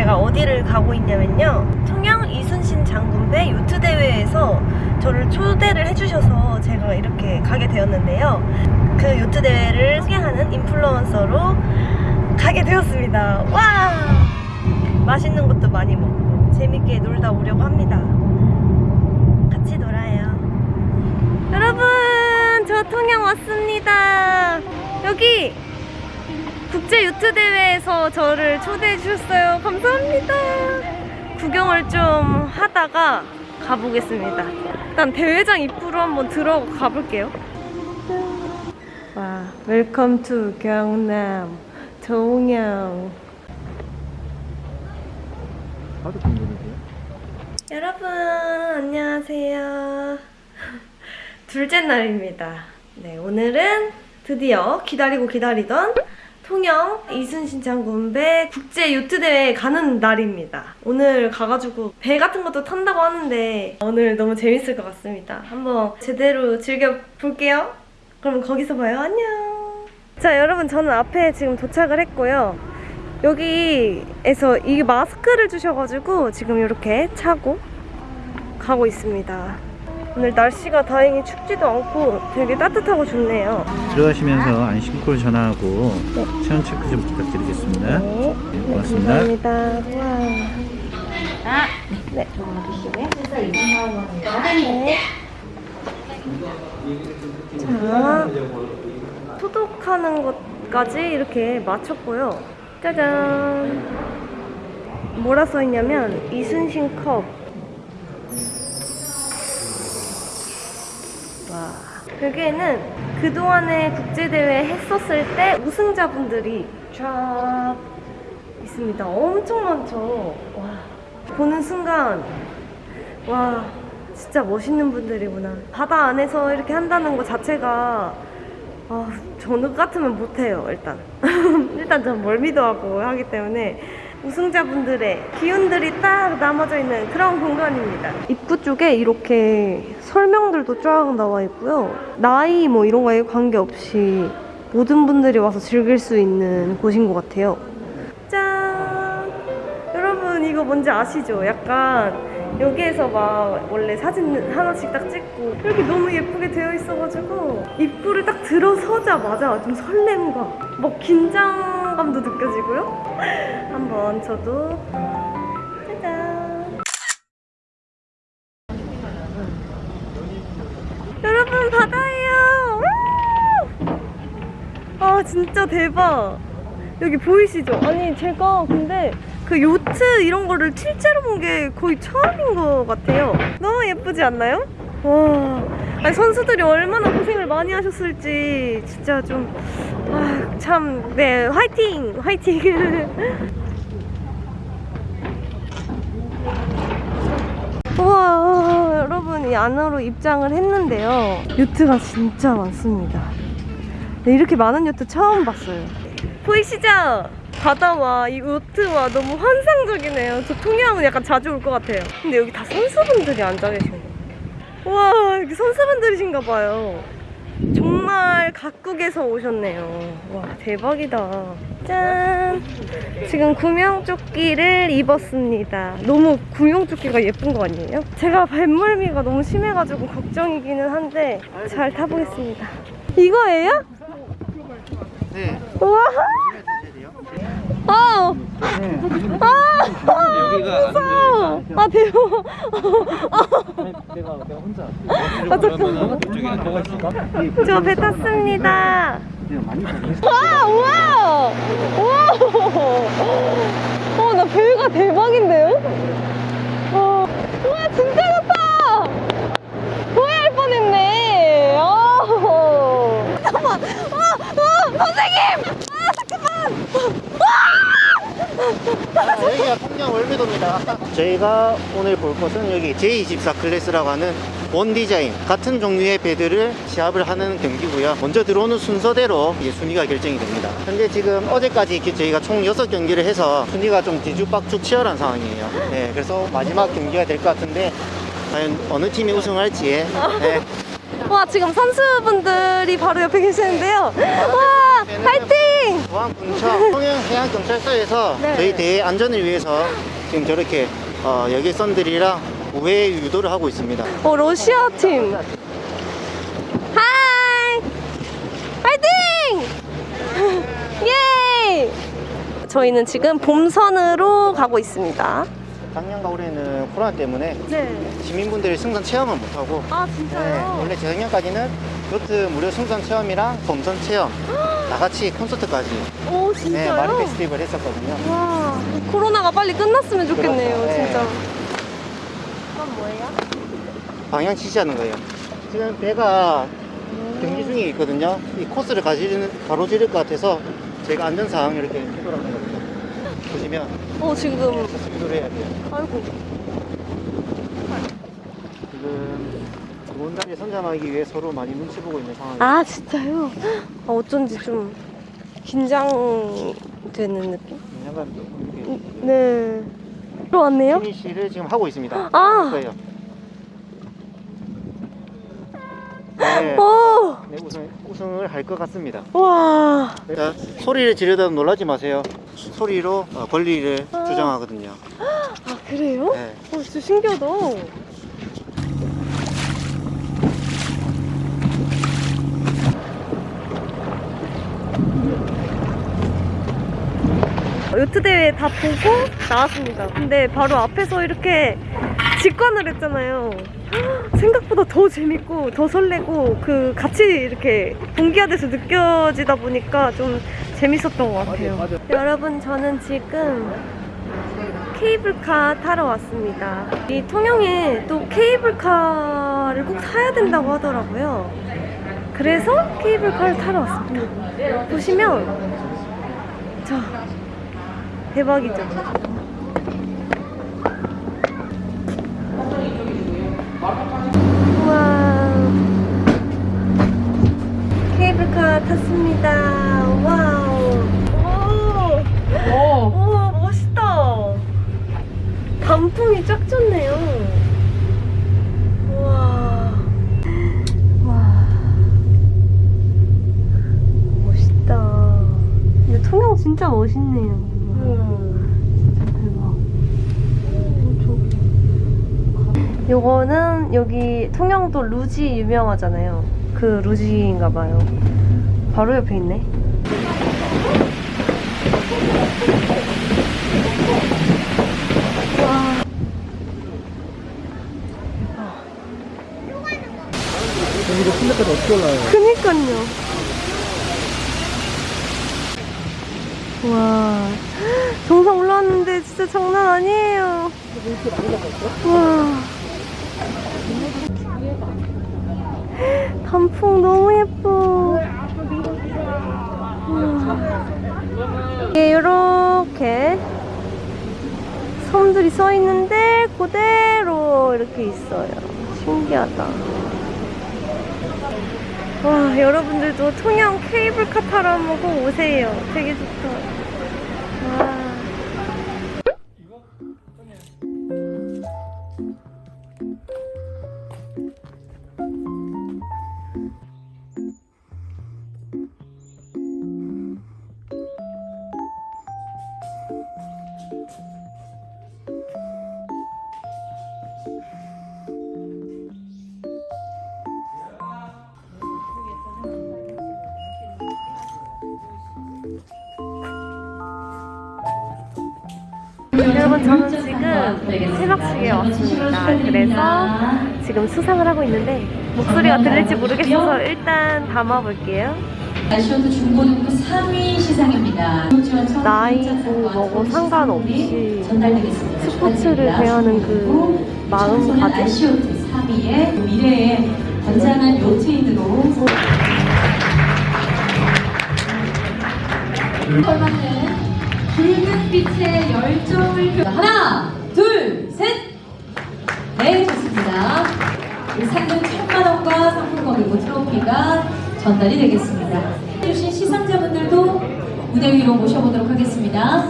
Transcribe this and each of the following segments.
어디를 가고 있냐면요. 통영 이순신 장군배 요트 대회에서 저를 초대를 해주셔서 제가 이렇게 가게 되었는데요. 그 요트 대회를 소개하는 인플루언서로 가게 되었습니다. 와! 맛있는 것도 많이 먹고 재밌게 놀다 오려고 합니다. 같이 놀아요. 여러분, 저 통영 왔습니다. 여기 국제 요트 대회에서 저를 초대해 주셨어요. 감사합니다. 구경을 좀 하다가 가보겠습니다. 일단 대회장 입구로 한번 들어가 볼게요. 와, Welcome to 경남 궁금해요. 여러분 안녕하세요. 둘째 날입니다. 네, 오늘은 드디어 기다리고 기다리던 통영 이순신 장군배 국제 요트 대회 가는 날입니다. 오늘 가가지고 배 같은 것도 탄다고 하는데 오늘 너무 재밌을 것 같습니다. 한번 제대로 즐겨 볼게요. 그럼 거기서 봐요. 안녕. 자, 여러분 저는 앞에 지금 도착을 했고요. 여기에서 이 마스크를 주셔가지고 지금 이렇게 차고 가고 있습니다. 오늘 날씨가 다행히 춥지도 않고 되게 따뜻하고 좋네요. 들어가시면서 안심콜 전화하고 네. 체온 체크 좀 부탁드리겠습니다. 네, 네, 고맙습니다. 감사합니다. 와. 네. 네. 자, 소독하는 것까지 이렇게 마쳤고요. 짜잔. 뭐라 써있냐면 이순신 컵. 와. 여기에는 그동안에 국제대회 했었을 때 우승자분들이 쫙 있습니다. 엄청 많죠. 와. 보는 순간, 와, 진짜 멋있는 분들이구나. 바다 안에서 이렇게 한다는 것 자체가, 아, 저는 같으면 못해요, 일단. 일단 전 멀미도 하고 하기 때문에. 우승자분들의 기운들이 딱 남아져 있는 그런 공간입니다. 입구 쪽에 이렇게 설명들도 쫙 나와 있고요. 나이 뭐 이런 거에 관계없이 모든 분들이 와서 즐길 수 있는 곳인 것 같아요. 짠! 여러분 이거 뭔지 아시죠? 약간 여기에서 막 원래 사진 하나씩 딱 찍고 이렇게 너무 예쁘게 되어 있어가지고 입구를 딱 들어서자마자 좀 설렘과 막 긴장감도 느껴지고요. 한번 저도 짜잔! 여러분 바다예요! 우! 아 진짜 대박! 여기 보이시죠? 아니 제가 근데 그 요트 이런 거를 실제로 본 게 거의 처음인 것 같아요. 너무 예쁘지 않나요? 와, 아니 선수들이 얼마나 고생을 많이 하셨을지 진짜 좀 아, 화이팅! 화이팅! 우와, 여러분, 이 안으로 입장을 했는데요. 요트가 진짜 많습니다. 네, 이렇게 많은 요트 처음 봤어요. 보이시죠? 바다와 이 요트와 너무 환상적이네요. 저 통영은 약간 자주 올 것 같아요. 근데 여기 다 선수분들이 앉아 계신 거예요. 와, 여기 선수분들이신가 봐요. 정말 각국에서 오셨네요. 와, 대박이다. 짠! 지금 구명조끼를 입었습니다. 너무 구명조끼가 예쁜 거 아니에요? 제가 뱃멀미가 너무 심해가지고 걱정이기는 한데 잘 타보겠습니다. 이거예요? 네. 우와! 아! 아! 여기가 무서워! 아, 대박! 내가 내가 혼자. 아, 잠깐만. 저배 탔습니다. 와, 우와! 우와! 어, 나 배가 대박인데요? 와, 우와, 진짜 좋다! 후회할 뻔했네. 어. 잠깐만. 아, 아, 선생님! 아, 잠깐만! 여기가 통영 월미도입니다. 저희가 오늘 볼 것은 여기 J24 클래스라고 하는 원 디자인 같은 종류의 배들을 시합을 하는 경기고요. 먼저 들어오는 순서대로 순위가 결정이 됩니다. 현재 지금 어제까지 저희가 총 6경기를 해서 순위가 좀 뒤죽박죽 치열한 상황이에요. 네, 그래서 마지막 경기가 될 것 같은데 과연 어느 팀이 우승할지 네, 와, 지금 선수분들이 바로 옆에 계시는데요. 와, 파이팅! 포항 군청 통영 해양경찰서에서 네. 저희 대회 안전을 위해서 지금 저렇게 어, 여객선들이랑 우회 유도를 하고 있습니다. 어, 러시아 팀. Hi! 파이팅! 예! 저희는 지금 본선으로 가고 있습니다. 작년과 올해는 코로나 때문에 네. 시민분들이 승선 체험을 못하고 아, 네, 진짜요? 원래 재작년까지는 요트 무료 승선 체험이랑 범선 체험 다 같이 콘서트까지 오, 네, 진짜요? 마린 페스티벌 했었거든요. 와, 코로나가 빨리 끝났으면 좋겠네요, 그렇죠. 네. 진짜. 이건 뭐예요? 방향 지시하는 거예요. 지금 배가 경기 중에 있거든요. 이 코스를 가지는, 가로지를 것 같아서 제가 안전사항 이렇게 해도록 하거든요. 보시면 어, 지금. 스피드로 해야 돼요. 아이고. 지금 자리에 선점하기 위해 서로 많이 눈치 보고 있는 상황이에요. 아, 진짜요? 아, 어쩐지 좀 긴장되는 느낌? 약간 이렇게 네. 들어왔네요? 피니시를 지금 하고 있습니다. 아! 할 거예요. 네, 오! 네, 우승, 우승을 할 것 같습니다. 와. 자, 소리를 지르다 놀라지 마세요. 소리로 어, 권리를 아. 주장하거든요. 아, 그래요? 네. 어, 진짜 신기하다. 요트 대회 다 보고 나왔습니다. 근데 바로 앞에서 이렇게 직관을 했잖아요. 생각보다 더 재밌고 더 설레고 그 같이 이렇게 동기화돼서 느껴지다 보니까 좀 재밌었던 것 같아요. 여러분 저는 지금 케이블카 타러 왔습니다. 이 통영에 또 케이블카를 꼭 타야 된다고 하더라고요. 그래서 케이블카를 타러 왔습니다. 보시면 저 대박이죠. 와 케이블카 탔습니다. 와우. 오. 오, 멋있다. 단풍이 쫙 졌네요. 와. 와. 멋있다. 근데 통영 진짜 멋있네요. 진짜 대박. 요거는 여기 통영도 루지 유명하잖아요. 그 루지인가 봐요. 바로 옆에 있네. 여기도 플랫까지 어떻게 올라요? 그니까요. 와, 정상 올라왔는데 진짜 장난 아니에요. 와. 단풍 너무 예뻐. 이게 이렇게 섬들이 써 있는데 그대로 이렇게 있어요. 신기하다. 와, 여러분들도 통영 케이블카 타러 한번 꼭 오세요. 되게 좋다. 여러분 저는 지금 새벽식에 왔습니다. 그래서 지금 수상을 하고 있는데 목소리가 들릴지 모르겠어서 일단 담아볼게요. 아시오드 중고등부 3위 시상입니다. 나이고 뭐고 상관없이. 스포츠를 대하는 그 마음가짐? 아시오드 3위의 미래의 걸맞는 붉은 빛의 열정을 표 하나, 둘, 셋. 네, 좋습니다. 이 상금 천만 원과 상품권 그리고 트로피가 전달이 되겠습니다. 해주신 시상자분들도 무대 위로 모셔보도록 하겠습니다.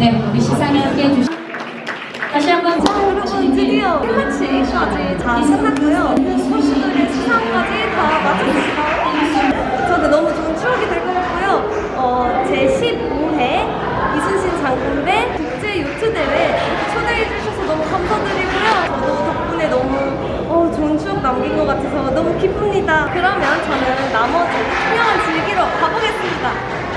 네, 우리 시상에 함께 해주신 다시 한번 자, 여러분 드디어 클래치까지 다 끝났고요. 선수들의 수상까지 다 마쳤습니다. 저도 너무 좋은 추억이 될 것 같고요. 어, 제 15회 이순신 장군배 좋습니다. 그러면 저는 나머지 풍경을 즐기러 가보겠습니다.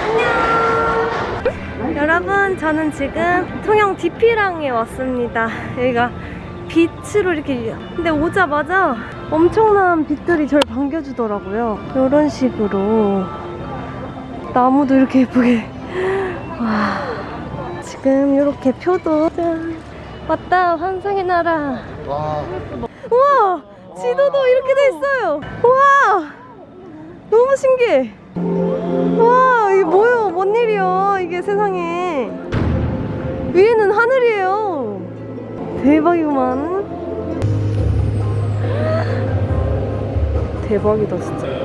안녕. 여러분, 저는 지금 통영 디피랑에 왔습니다. 여기가 빛으로 이렇게 근데 오자마자 엄청난 빛들이 저를 반겨주더라고요. 이런 식으로 나무도 이렇게 예쁘게 와 지금 이렇게 표도 짠 왔다 환상의 나라 와 지도도 이렇게 돼 있어요. 우와! 너무 신기해. 와 이게 뭐예요? 뭔 일이야 이게 세상에? 위에는 하늘이에요. 대박이구만. 대박이다 진짜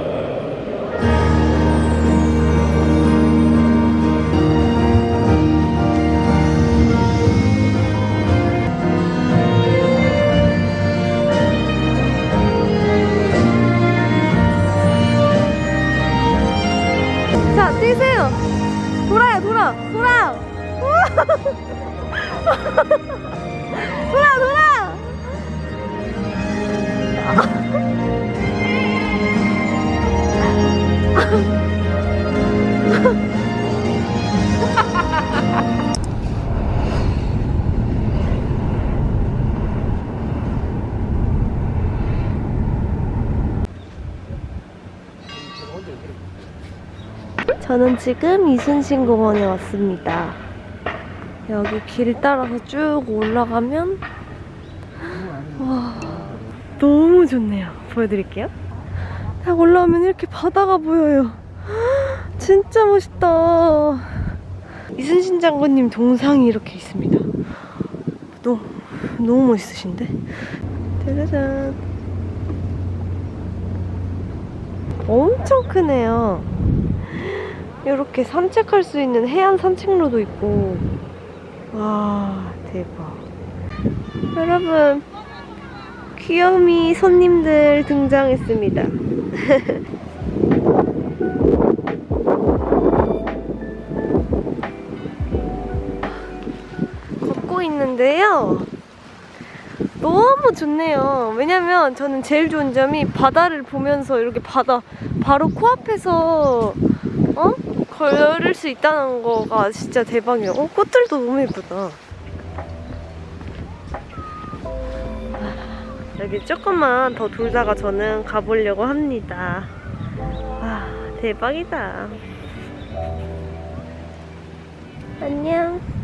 저는 지금 이순신 공원에 왔습니다. 여기 길 따라서 쭉 올라가면 와 너무 좋네요. 보여드릴게요. 딱 올라오면 이렇게 바다가 보여요. 진짜 멋있다. 이순신 장군님 동상이 이렇게 있습니다. 너무 너무 멋있으신데? 짜자잔. 엄청 크네요. 이렇게 산책할 수 있는 해안 산책로도 있고 와 대박 여러분 귀요미 손님들 등장했습니다 걷고 있는데요 너무 좋네요 왜냐면 저는 제일 좋은 점이 바다를 보면서 이렇게 바다 바로 코앞에서 어? 걸을 수 있다는 거가 진짜 대박이에요. 어, 꽃들도 너무 예쁘다. 여기 조금만 더 돌다가 저는 가보려고 합니다. 와, 대박이다. 안녕.